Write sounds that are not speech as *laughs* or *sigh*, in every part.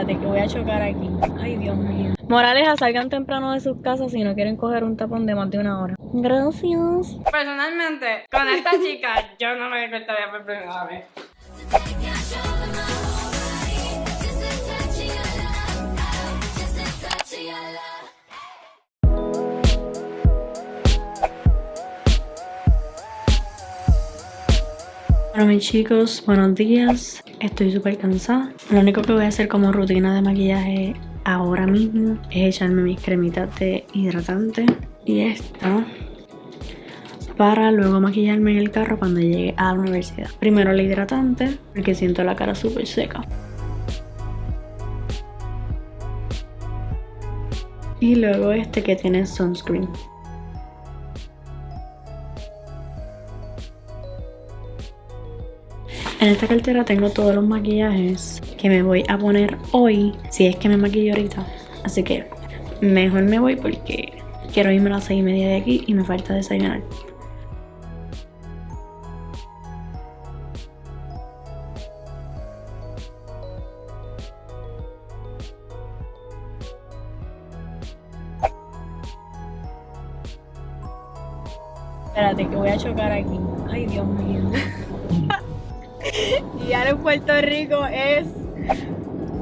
Espérate, que voy a chocar aquí. Ay, Dios mío. Moraleja, salgan temprano de sus casas si no quieren coger un tapón de más de una hora. Gracias. Personalmente, con esta chica, yo no me cortaría por primera vez. Bueno mis chicos, buenos días. Estoy súper cansada. Lo único que voy a hacer como rutina de maquillaje ahora mismo es echarme mis cremitas de hidratante y esto para luego maquillarme en el carro cuando llegue a la universidad. Primero el hidratante porque siento la cara súper seca. Y luego este que tiene sunscreen. En esta cartera tengo todos los maquillajes que me voy a poner hoy, si es que me maquillo ahorita. Así que mejor me voy porque quiero irme a las 6 y media de aquí y me falta desayunar. Espérate que voy a chocar aquí. Ay, Dios mío. *laughs* y ahora en Puerto Rico es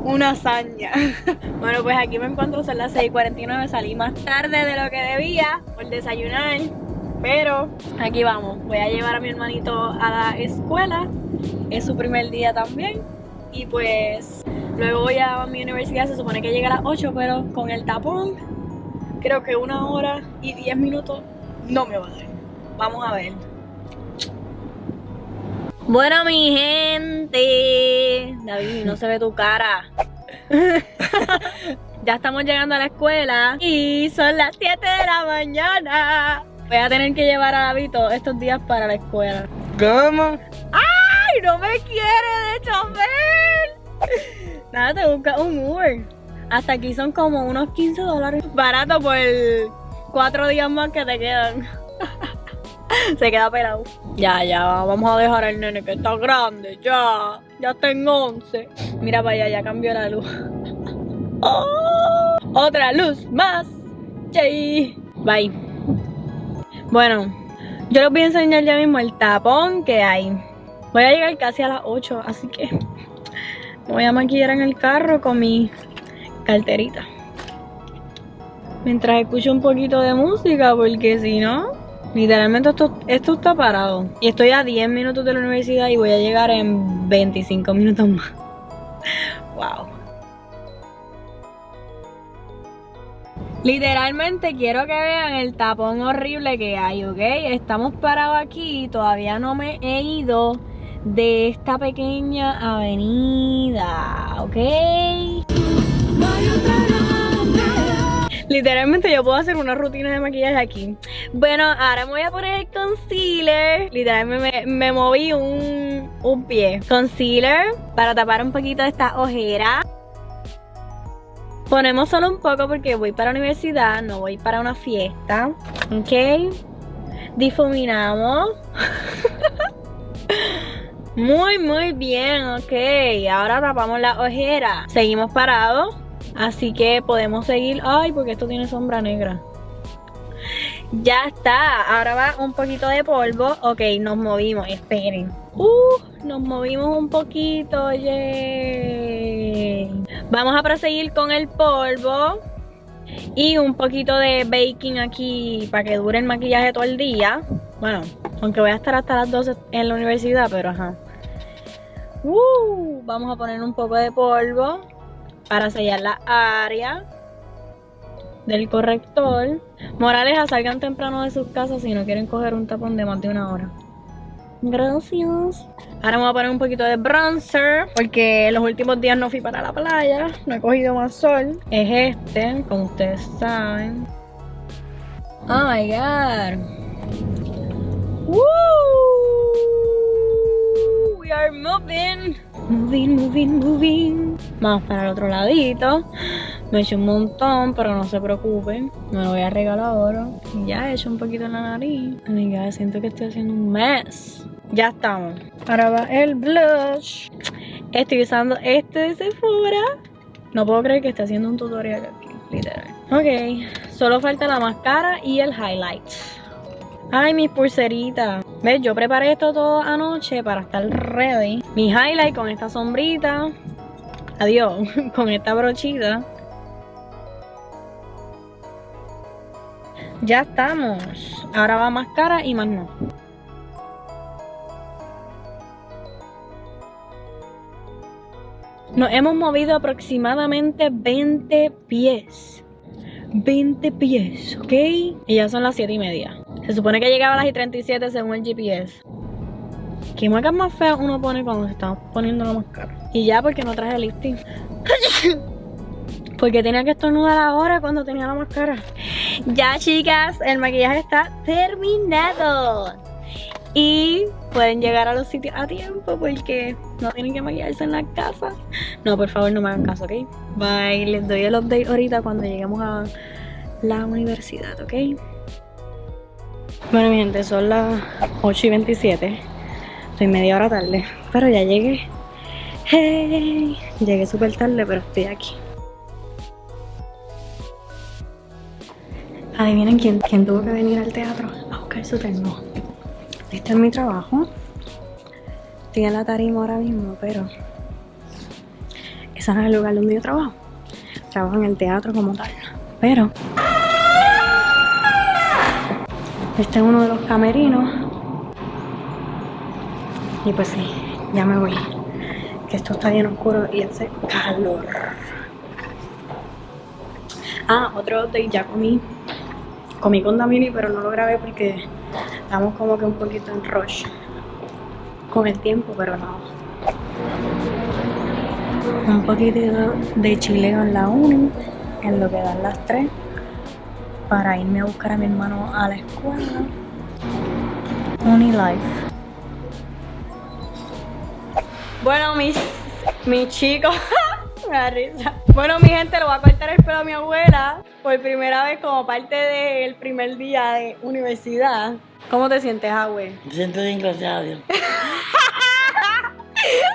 una hazaña. *laughs* bueno, pues aquí me encuentro, son las 6.49, salí más tarde de lo que debía por desayunar. Pero aquí vamos, voy a llevar a mi hermanito a la escuela, es su primer día también. Y pues luego voy a mi universidad, se supone que llega a las 8, pero con el tapón, creo que una hora y 10 minutos no me va a dar. Vamos a ver. Bueno, mi gente. David, no se ve tu cara. *laughs* ya estamos llegando a la escuela y son las 7 de la mañana. Voy a tener que llevar a David todos estos días para la escuela. ¿Cómo? ¡Ay! ¡No me quiere de chofer! Nada, te busca un Uber. Hasta aquí son como unos 15 dólares. Barato por cuatro días más que te quedan. *laughs* Se queda pelado. Ya, ya, vamos a dejar al nene que está grande, ya. Ya tengo 11. Mira para allá, ya cambió la luz. *laughs* Oh, otra luz más. Yay. Bye. Bueno, yo les voy a enseñar ya mismo el tapón que hay. Voy a llegar casi a las 8, así que me voy a maquillar en el carro con mi carterita. Mientras escucho un poquito de música, porque si no, Literalmente esto, está parado. Y estoy a 10 minutos de la universidad y voy a llegar en 25 minutos más. *laughs* wow. Literalmente quiero que vean el tapón horrible que hay, ¿ok? Estamos parados aquí y todavía no me he ido de esta pequeña avenida, ¿ok? Literalmente yo puedo hacer una rutina de maquillaje aquí. Bueno, ahora me voy a poner el concealer. Literalmente me, moví un, un pie. Concealer para tapar un poquito esta ojera. Ponemos solo un poco porque voy para la universidad, no voy para una fiesta. Ok. Difuminamos. *laughs* muy, muy bien, ok. Ahora tapamos la ojera. Seguimos parados. Así que podemos seguir. Ay, porque esto tiene sombra negra. Ya está. Ahora va un poquito de polvo. Ok, nos movimos. Esperen. Uh, nos movimos un poquito. Yay. Vamos a proseguir con el polvo. Y un poquito de baking aquí para que dure el maquillaje todo el día. Bueno, aunque voy a estar hasta las 12 en la universidad, pero ajá. Uh, vamos a poner un poco de polvo para sellar la área del corrector. Moraleja, salgan temprano de sus casas si no quieren coger un tapón de más de una hora. Gracias. Ahora me voy a poner un poquito de bronzer porque los últimos días no fui para la playa, no he cogido más sol. Es este, como ustedes saben. Oh my god. Woo! We are moving. Moving, moving, moving. Vamos para el otro ladito. Me he hecho un montón, pero no se preocupen. Me lo voy a regalar ahora. Ya he hecho un poquito en la nariz. Amiga, siento que estoy haciendo un mess. Ya estamos. Ahora va el blush. Estoy usando este de Sephora. No puedo creer que esté haciendo un tutorial aquí, literal. Ok, solo falta la máscara y el highlight. Ay, mis pulseritas. ¿Ves? Yo preparé esto todo anoche para estar ready. Mi highlight con esta sombrita. Adiós, *laughs* con esta brochita. Ya estamos. Ahora va máscara y más no. Nos hemos movido aproximadamente 20 pies. 20 pies, ¿ok? Y ya son las 7 y media. Se supone que llegaba a las y 37 según el GPS. ¿Qué marcas más feas uno pone cuando se está poniendo la máscara? Y ya porque no traje lifting. *laughs* porque tenía que estornudar ahora cuando tenía la máscara. Ya chicas, el maquillaje está terminado. Y pueden llegar a los sitios a tiempo porque no tienen que maquillarse en la casa. No, por favor no me hagan caso, ¿ok? Bye, les doy el update ahorita cuando lleguemos a la universidad, ¿ok? Bueno mi gente, son las 8 y 27 Estoy media hora tarde Pero ya llegué. Hey, llegué súper tarde pero estoy aquí. Adivinen quién, quién tuvo que venir al teatro a buscar su termo Este es mi trabajo. Estoy en la tarima ahora mismo pero Ese no es el lugar donde yo trabajo. Trabajo en el teatro como tal. Pero este es uno de los camerinos. Y pues sí, ya me voy. Que esto está bien oscuro y hace calor. Ah, otro update, ya comí. Comí con Damini, pero no lo grabé porque estamos como que un poquito en rush con el tiempo, pero no. Un poquito de chileo en la 1, en lo que dan las 3 para irme a buscar a mi hermano a la escuela. Unilife. Bueno, mis, mis chicos, *laughs* me da risa. Bueno, mi gente, lo voy a cortar el pelo a mi abuela por primera vez como parte del primer día de universidad. ¿Cómo te sientes, abue? Me siento bien, gracias a Dios. *laughs*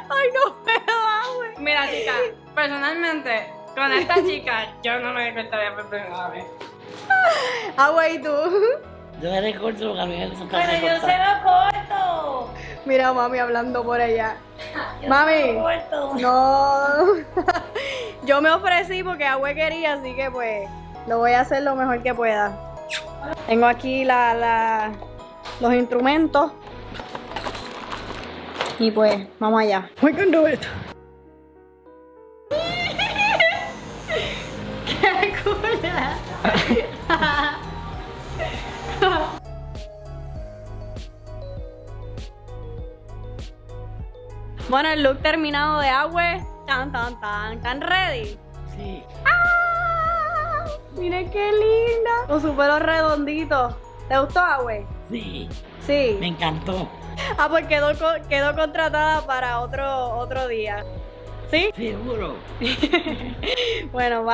Ay, no puedo, abue. Mira, chica, personalmente, con esta *laughs* chica, yo no me cortaría por primera vez. Agua, ¿y tú? Yo me recorto porque a mí me gusta Pero yo se lo corto. Mira mami hablando por allá. *laughs* mami. corto. No. *laughs* yo me ofrecí porque Agüe quería, así que pues lo voy a hacer lo mejor que pueda. Tengo aquí la, la, los instrumentos. Y pues, vamos allá. We can do it. Bueno, el look terminado de agua. Tan, tan, tan. ¿Tan ready? Sí. ¡Ah! Miren qué linda. Con su pelo redondito. ¿Te gustó, Agüe? Sí. Sí. Me encantó. Ah, pues quedó, quedó contratada para otro, otro día. ¿Sí? Seguro. *laughs* bueno, bye.